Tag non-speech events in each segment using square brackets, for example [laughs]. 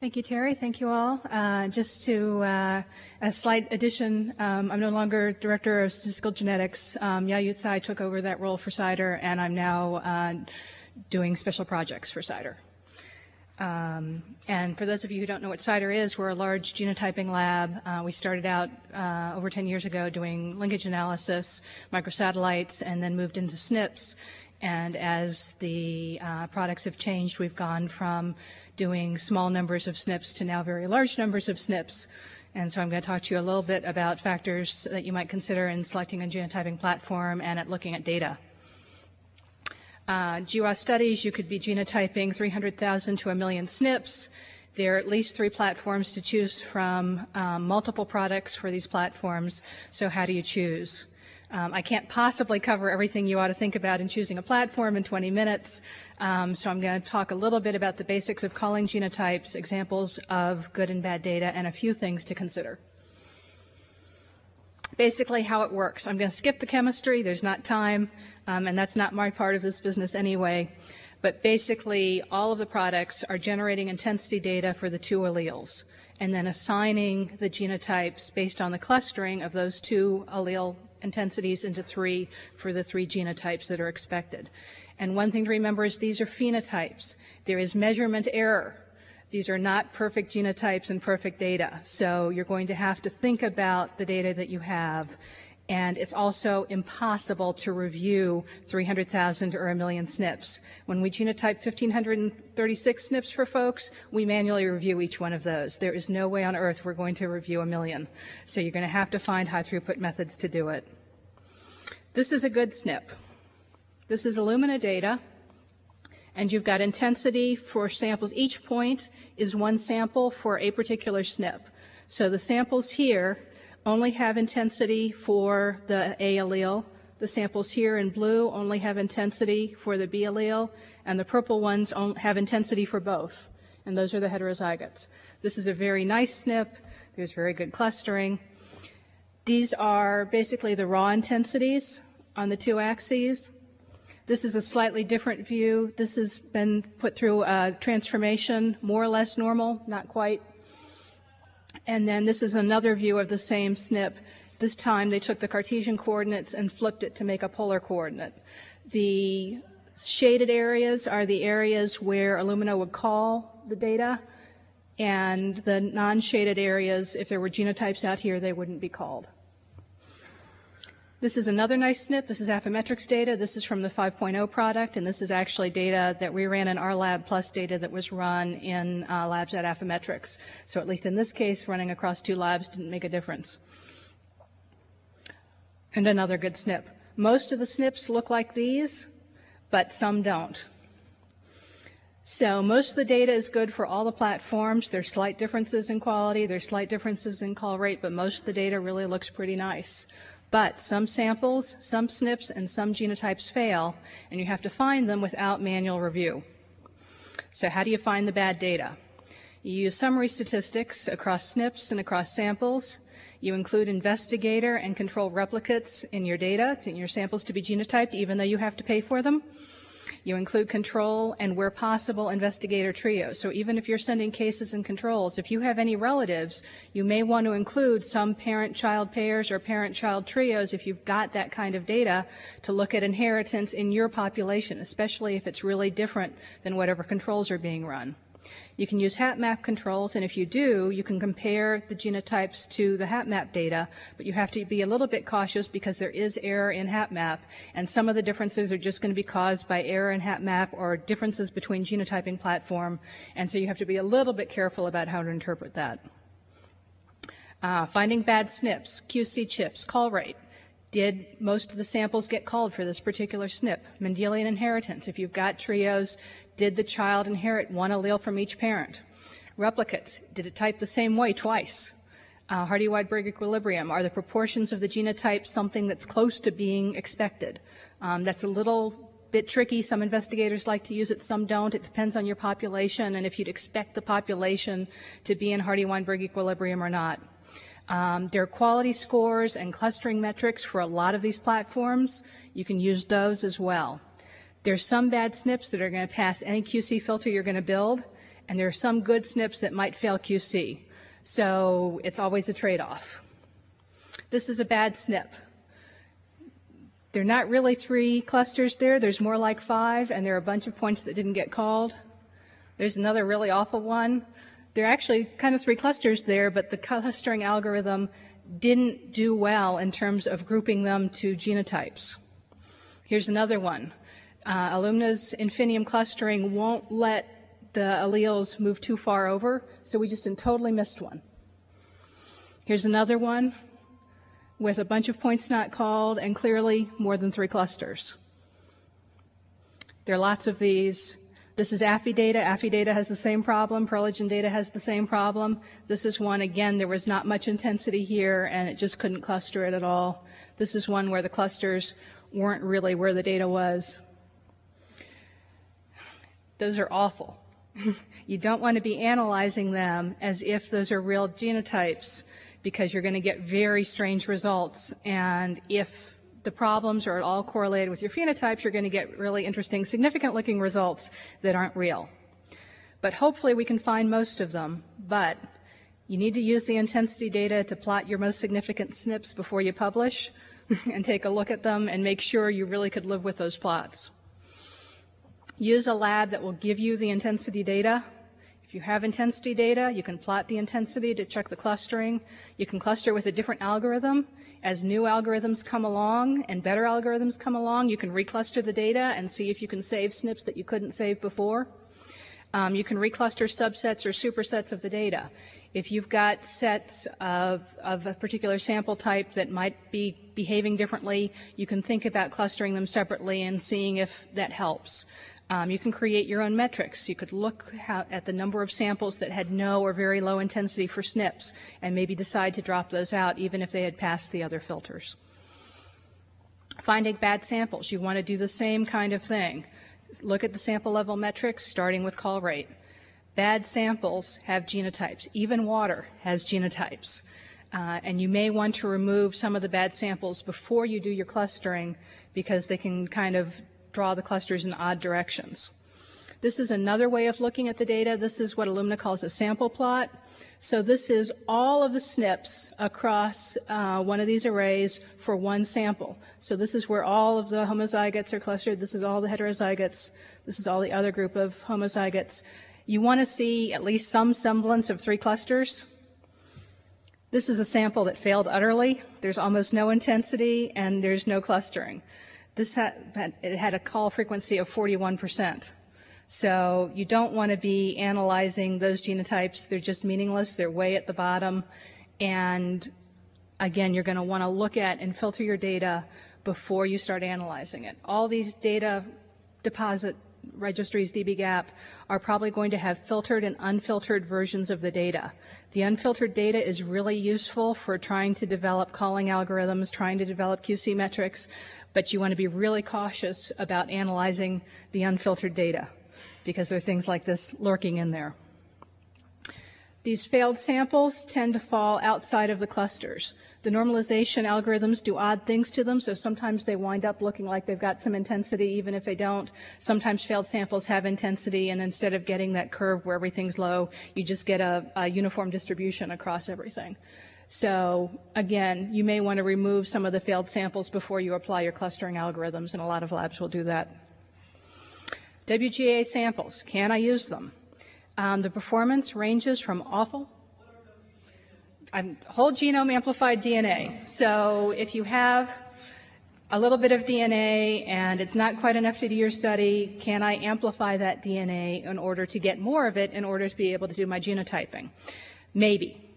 Thank you, Terry. Thank you all. Uh, just to uh, a slight addition, um, I'm no longer director of statistical genetics. Um, Yayut Tsai took over that role for CIDR, and I'm now uh, doing special projects for CIDR. Um, and for those of you who don't know what CIDR is, we're a large genotyping lab. Uh, we started out uh, over 10 years ago doing linkage analysis, microsatellites, and then moved into SNPs. And as the uh, products have changed, we've gone from doing small numbers of SNPs to now very large numbers of SNPs. And so I'm going to talk to you a little bit about factors that you might consider in selecting a genotyping platform and at looking at data. Uh, GWAS studies, you could be genotyping 300,000 to a million SNPs. There are at least three platforms to choose from, um, multiple products for these platforms. So how do you choose? Um, I can't possibly cover everything you ought to think about in choosing a platform in 20 minutes, um, so I'm going to talk a little bit about the basics of calling genotypes, examples of good and bad data, and a few things to consider. Basically how it works. I'm going to skip the chemistry, there's not time, um, and that's not my part of this business anyway. But basically, all of the products are generating intensity data for the two alleles and then assigning the genotypes based on the clustering of those two allele intensities into three for the three genotypes that are expected. And one thing to remember is these are phenotypes. There is measurement error. These are not perfect genotypes and perfect data. So you're going to have to think about the data that you have and it's also impossible to review 300,000 or a million SNPs. When we genotype 1,536 SNPs for folks, we manually review each one of those. There is no way on earth we're going to review a million. So you're going to have to find high throughput methods to do it. This is a good SNP. This is Illumina data. And you've got intensity for samples. Each point is one sample for a particular SNP. So the samples here only have intensity for the A allele. The samples here in blue only have intensity for the B allele, and the purple ones have intensity for both. And those are the heterozygotes. This is a very nice SNP. There's very good clustering. These are basically the raw intensities on the two axes. This is a slightly different view. This has been put through a transformation, more or less normal, not quite. And then this is another view of the same SNP. This time they took the Cartesian coordinates and flipped it to make a polar coordinate. The shaded areas are the areas where Illumina would call the data, and the non-shaded areas, if there were genotypes out here, they wouldn't be called. This is another nice SNP. This is Affymetrix data. This is from the 5.0 product, and this is actually data that we ran in our lab plus data that was run in uh, labs at Affymetrix. So at least in this case, running across two labs didn't make a difference. And another good SNP. Most of the SNPs look like these, but some don't. So most of the data is good for all the platforms. There's slight differences in quality, there's slight differences in call rate, but most of the data really looks pretty nice. But some samples, some SNPs, and some genotypes fail, and you have to find them without manual review. So how do you find the bad data? You use summary statistics across SNPs and across samples. You include investigator and control replicates in your data, in your samples to be genotyped, even though you have to pay for them. You include control and where possible investigator trios. So even if you're sending cases and controls, if you have any relatives, you may want to include some parent-child pairs or parent-child trios if you've got that kind of data to look at inheritance in your population, especially if it's really different than whatever controls are being run. You can use HapMap controls, and if you do, you can compare the genotypes to the HapMap data, but you have to be a little bit cautious because there is error in HapMap, and some of the differences are just going to be caused by error in HapMap or differences between genotyping platform, and so you have to be a little bit careful about how to interpret that. Uh, finding bad SNPs, QC chips, call rate. Did most of the samples get called for this particular SNP? Mendelian inheritance. If you've got trios, did the child inherit one allele from each parent? Replicates. Did it type the same way twice? Uh, Hardy-Weinberg equilibrium. Are the proportions of the genotype something that's close to being expected? Um, that's a little bit tricky. Some investigators like to use it, some don't. It depends on your population and if you'd expect the population to be in Hardy-Weinberg equilibrium or not. Um, there are quality scores and clustering metrics for a lot of these platforms. You can use those as well. There's some bad SNPs that are going to pass any QC filter you're going to build, And there are some good SNPs that might fail QC. So it's always a trade-off. This is a bad SNP. There are not really three clusters there. There's more like five, and there are a bunch of points that didn't get called. There's another really awful one. There are actually kind of three clusters there, but the clustering algorithm didn't do well in terms of grouping them to genotypes. Here's another one. Uh, infinium clustering won't let the alleles move too far over, so we just totally missed one. Here's another one with a bunch of points not called and clearly more than three clusters. There are lots of these. This is Affy data. Affidata has the same problem. Perlegen data has the same problem. This is one, again, there was not much intensity here and it just couldn't cluster it at all. This is one where the clusters weren't really where the data was. Those are awful. [laughs] you don't want to be analyzing them as if those are real genotypes because you're going to get very strange results. And if the problems are at all correlated with your phenotypes, you're going to get really interesting, significant looking results that aren't real. But hopefully we can find most of them. But you need to use the intensity data to plot your most significant SNPs before you publish [laughs] and take a look at them and make sure you really could live with those plots. Use a lab that will give you the intensity data if you have intensity data, you can plot the intensity to check the clustering. You can cluster with a different algorithm. As new algorithms come along and better algorithms come along, you can recluster the data and see if you can save SNPs that you couldn't save before. Um, you can recluster subsets or supersets of the data. If you've got sets of, of a particular sample type that might be behaving differently, you can think about clustering them separately and seeing if that helps. Um, you can create your own metrics. You could look at the number of samples that had no or very low intensity for SNPs and maybe decide to drop those out even if they had passed the other filters. Finding bad samples. You want to do the same kind of thing. Look at the sample level metrics starting with call rate. Bad samples have genotypes. Even water has genotypes. Uh, and you may want to remove some of the bad samples before you do your clustering because they can kind of draw the clusters in odd directions. This is another way of looking at the data. This is what Illumina calls a sample plot. So this is all of the SNPs across uh, one of these arrays for one sample. So this is where all of the homozygotes are clustered. This is all the heterozygotes. This is all the other group of homozygotes. You want to see at least some semblance of three clusters. This is a sample that failed utterly. There's almost no intensity and there's no clustering. This had, it had a call frequency of 41%. So you don't want to be analyzing those genotypes. They're just meaningless. They're way at the bottom. And again, you're going to want to look at and filter your data before you start analyzing it. All these data deposit registries, dbGaP, are probably going to have filtered and unfiltered versions of the data. The unfiltered data is really useful for trying to develop calling algorithms, trying to develop QC metrics, but you want to be really cautious about analyzing the unfiltered data because there are things like this lurking in there. These failed samples tend to fall outside of the clusters. The normalization algorithms do odd things to them, so sometimes they wind up looking like they've got some intensity even if they don't. Sometimes failed samples have intensity, and instead of getting that curve where everything's low, you just get a, a uniform distribution across everything. So again, you may want to remove some of the failed samples before you apply your clustering algorithms, and a lot of labs will do that. WGA samples, can I use them? Um, the performance ranges from awful I'm whole genome amplified DNA. So if you have a little bit of DNA and it's not quite enough to do your study, can I amplify that DNA in order to get more of it in order to be able to do my genotyping? Maybe.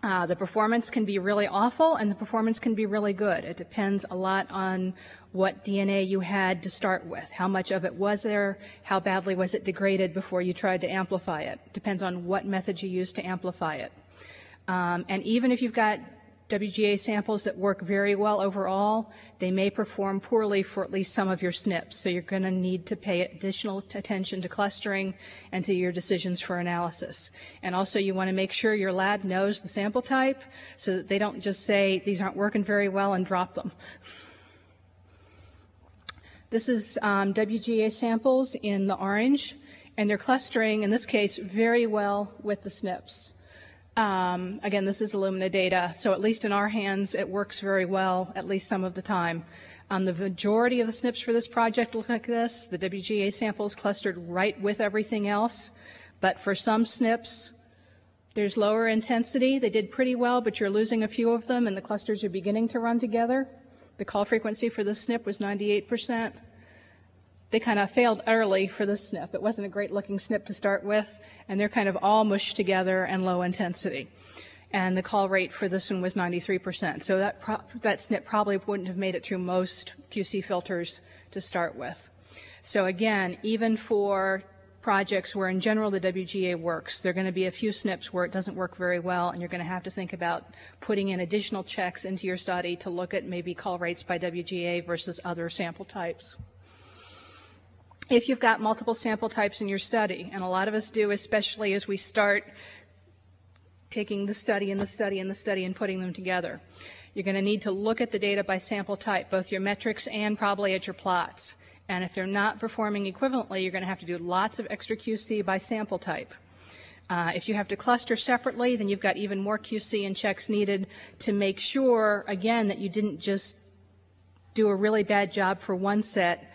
Uh, the performance can be really awful and the performance can be really good. It depends a lot on what DNA you had to start with. How much of it was there? How badly was it degraded before you tried to amplify it? Depends on what method you used to amplify it. Um, and even if you've got WGA samples that work very well overall, they may perform poorly for at least some of your SNPs. So you're going to need to pay additional attention to clustering and to your decisions for analysis. And also you want to make sure your lab knows the sample type so that they don't just say these aren't working very well and drop them. This is um, WGA samples in the orange And they're clustering, in this case, very well with the SNPs. Um, again, this is Illumina data, so at least in our hands, it works very well, at least some of the time. Um, the majority of the SNPs for this project look like this. The WGA samples clustered right with everything else. But for some SNPs, there's lower intensity. They did pretty well, but you're losing a few of them, and the clusters are beginning to run together. The call frequency for this SNP was 98% they kind of failed utterly for this SNP. It wasn't a great looking SNP to start with, and they're kind of all mushed together and low intensity. And the call rate for this one was 93%. So that, that SNP probably wouldn't have made it through most QC filters to start with. So again, even for projects where in general the WGA works, there are going to be a few SNPs where it doesn't work very well, and you're going to have to think about putting in additional checks into your study to look at maybe call rates by WGA versus other sample types if you've got multiple sample types in your study, and a lot of us do, especially as we start taking the study and the study and the study and putting them together. You're going to need to look at the data by sample type, both your metrics and probably at your plots. And if they're not performing equivalently, you're going to have to do lots of extra QC by sample type. Uh, if you have to cluster separately, then you've got even more QC and checks needed to make sure, again, that you didn't just do a really bad job for one set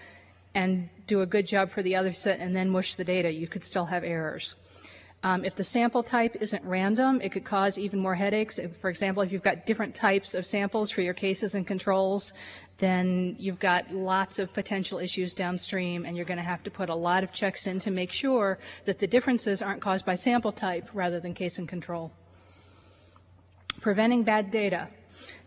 and do a good job for the other set and then mush the data. You could still have errors. Um, if the sample type isn't random, it could cause even more headaches. If, for example, if you've got different types of samples for your cases and controls, then you've got lots of potential issues downstream, and you're going to have to put a lot of checks in to make sure that the differences aren't caused by sample type rather than case and control. Preventing bad data.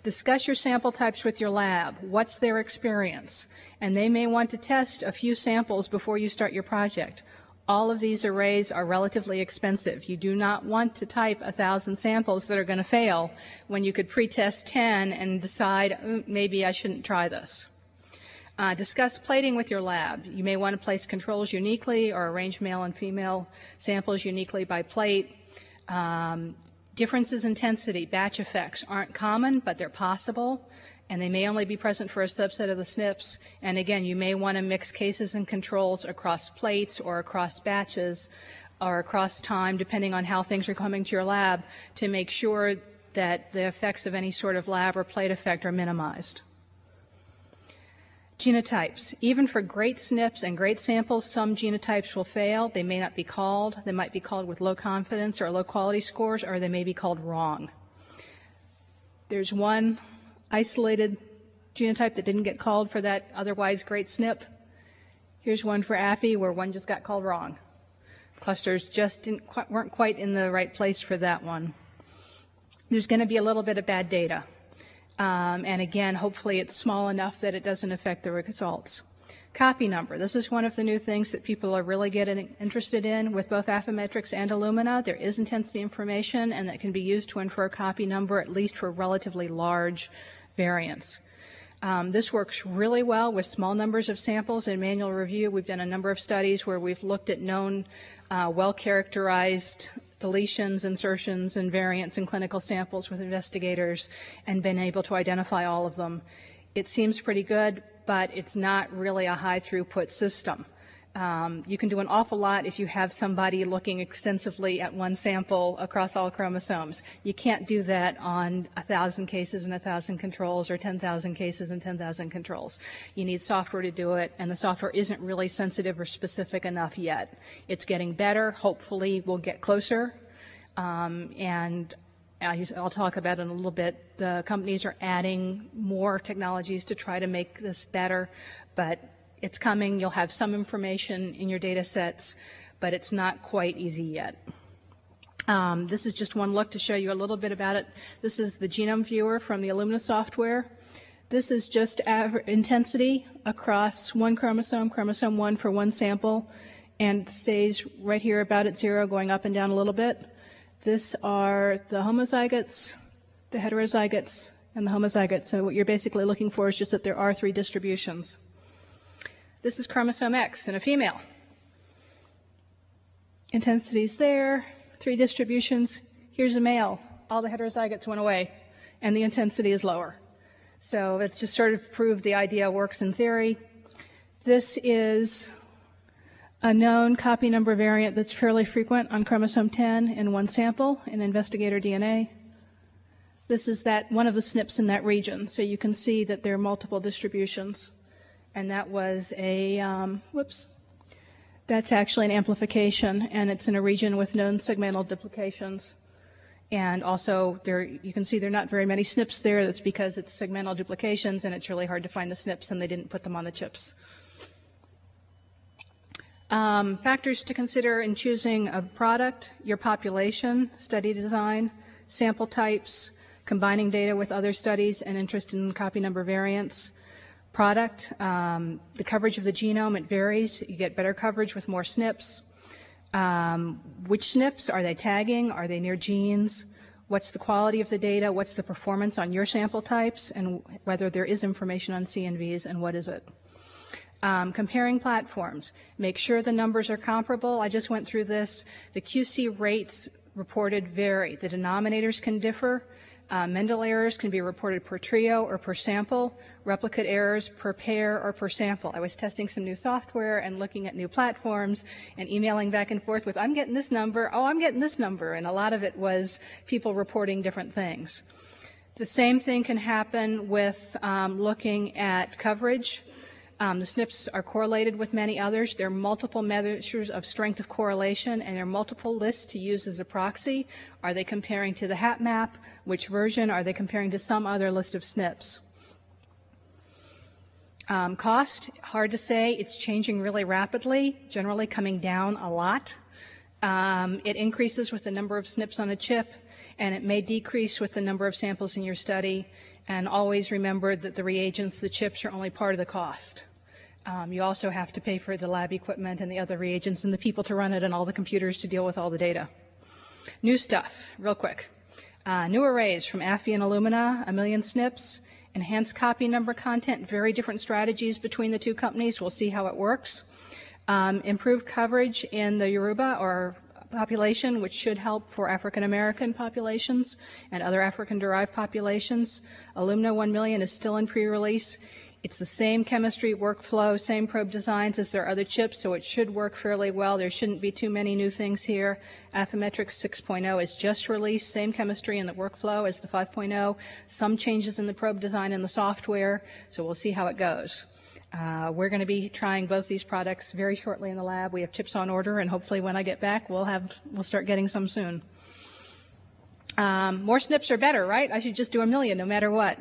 Discuss your sample types with your lab. What's their experience? And they may want to test a few samples before you start your project. All of these arrays are relatively expensive. You do not want to type a thousand samples that are going to fail when you could pre-test 10 and decide mm, maybe I shouldn't try this. Uh, discuss plating with your lab. You may want to place controls uniquely or arrange male and female samples uniquely by plate. Um, Differences in intensity, batch effects, aren't common, but they're possible, and they may only be present for a subset of the SNPs. And again, you may want to mix cases and controls across plates or across batches or across time, depending on how things are coming to your lab, to make sure that the effects of any sort of lab or plate effect are minimized. Genotypes. Even for great SNPs and great samples, some genotypes will fail. They may not be called. They might be called with low confidence or low quality scores, or they may be called wrong. There's one isolated genotype that didn't get called for that otherwise great SNP. Here's one for Affy where one just got called wrong. Clusters just quite, weren't quite in the right place for that one. There's going to be a little bit of bad data. Um, and again, hopefully it's small enough that it doesn't affect the results. Copy number. This is one of the new things that people are really getting interested in with both Affymetrix and Illumina. There is intensity information, and that can be used to infer a copy number, at least for relatively large variants. Um, this works really well with small numbers of samples in manual review. We've done a number of studies where we've looked at known, uh, well-characterized deletions, insertions, and variants in clinical samples with investigators and been able to identify all of them. It seems pretty good, but it's not really a high throughput system. Um, you can do an awful lot if you have somebody looking extensively at one sample across all chromosomes. You can't do that on thousand cases and thousand controls or 10,000 cases and 10,000 controls. You need software to do it, and the software isn't really sensitive or specific enough yet. It's getting better. Hopefully, we'll get closer. Um, and I'll talk about it in a little bit. The companies are adding more technologies to try to make this better, but it's coming. You'll have some information in your data sets, but it's not quite easy yet. Um, this is just one look to show you a little bit about it. This is the genome viewer from the Illumina software. This is just intensity across one chromosome, chromosome 1 for one sample, and stays right here about at zero, going up and down a little bit. This are the homozygotes, the heterozygotes, and the homozygotes. So what you're basically looking for is just that there are three distributions. This is chromosome X in a female. Intensity's there, three distributions. Here's a male. All the heterozygotes went away, and the intensity is lower. So it's just sort of proved the idea works in theory. This is A known copy number variant that's fairly frequent on chromosome 10 in one sample in investigator DNA. This is that one of the SNPs in that region, so you can see that there are multiple distributions. And that was a, um, whoops, that's actually an amplification, and it's in a region with known segmental duplications. And also, there you can see there are not very many SNPs there. That's because it's segmental duplications, and it's really hard to find the SNPs, and they didn't put them on the chips. Um, factors to consider in choosing a product, your population, study design, sample types, combining data with other studies and interest in copy number variants. Product, um, the coverage of the genome, it varies. You get better coverage with more SNPs. Um, which SNPs? Are they tagging? Are they near genes? What's the quality of the data? What's the performance on your sample types? And whether there is information on CNVs and what is it? Um, comparing platforms. Make sure the numbers are comparable. I just went through this. The QC rates reported vary. The denominators can differ. Uh, Mendel errors can be reported per trio or per sample, replicate errors per pair or per sample. I was testing some new software and looking at new platforms and emailing back and forth with, I'm getting this number, oh, I'm getting this number, and a lot of it was people reporting different things. The same thing can happen with um, looking at coverage. Um, the SNPs are correlated with many others. There are multiple measures of strength of correlation, and there are multiple lists to use as a proxy. Are they comparing to the HapMap? Which version? Are they comparing to some other list of SNPs? Um, cost, hard to say. It's changing really rapidly, generally coming down a lot. Um, it increases with the number of SNPs on a chip, and it may decrease with the number of samples in your study. And always remember that the reagents, the chips, are only part of the cost. Um, you also have to pay for the lab equipment and the other reagents and the people to run it and all the computers to deal with all the data. New stuff, real quick. Uh, new arrays from Affy and Illumina, a million SNPs, enhanced copy number content, very different strategies between the two companies. We'll see how it works. Um, improved coverage in the Yoruba or population, which should help for African American populations and other African derived populations. Illumina 1 million is still in pre-release. It's the same chemistry workflow, same probe designs as their other chips, so it should work fairly well. There shouldn't be too many new things here. Affymetrix 6.0 is just released, same chemistry in the workflow as the 5.0, some changes in the probe design and the software, so we'll see how it goes. Uh, we're going to be trying both these products very shortly in the lab. We have chips on order, and hopefully when I get back, we'll have we'll start getting some soon. Um, more SNPs are better, right? I should just do a million no matter what.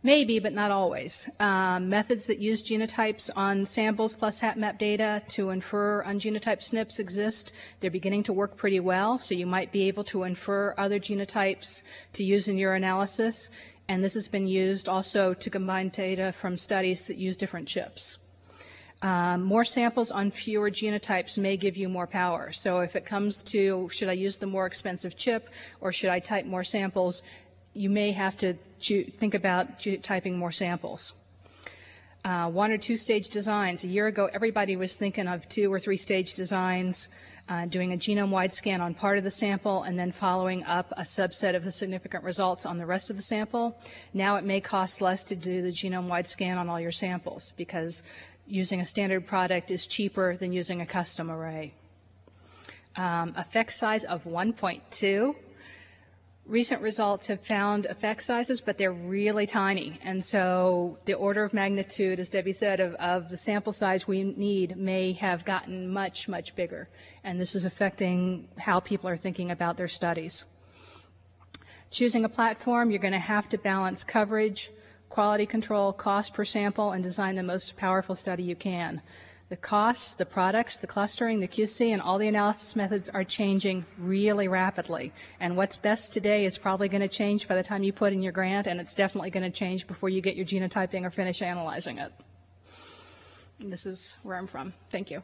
Maybe, but not always. Um, methods that use genotypes on samples plus HapMap data to infer ungenotyped SNPs exist. They're beginning to work pretty well, so you might be able to infer other genotypes to use in your analysis. And this has been used also to combine data from studies that use different chips. Um, more samples on fewer genotypes may give you more power. So if it comes to should I use the more expensive chip or should I type more samples, you may have to think about typing more samples. Uh, one or two stage designs. A year ago, everybody was thinking of two or three stage designs, uh, doing a genome-wide scan on part of the sample and then following up a subset of the significant results on the rest of the sample. Now it may cost less to do the genome-wide scan on all your samples because using a standard product is cheaper than using a custom array. Um, effect size of 1.2 recent results have found effect sizes, but they're really tiny. And so the order of magnitude, as Debbie said, of, of, the sample size we need may have gotten much, much bigger. And this is affecting how people are thinking about their studies. Choosing a platform, you're going to have to balance coverage, quality control, cost per sample, and design the most powerful study you can. The costs, the products, the clustering, the QC, and all the analysis methods are changing really rapidly. And what's best today is probably going to change by the time you put in your grant, and it's definitely going to change before you get your genotyping or finish analyzing it. And this is where I'm from. Thank you.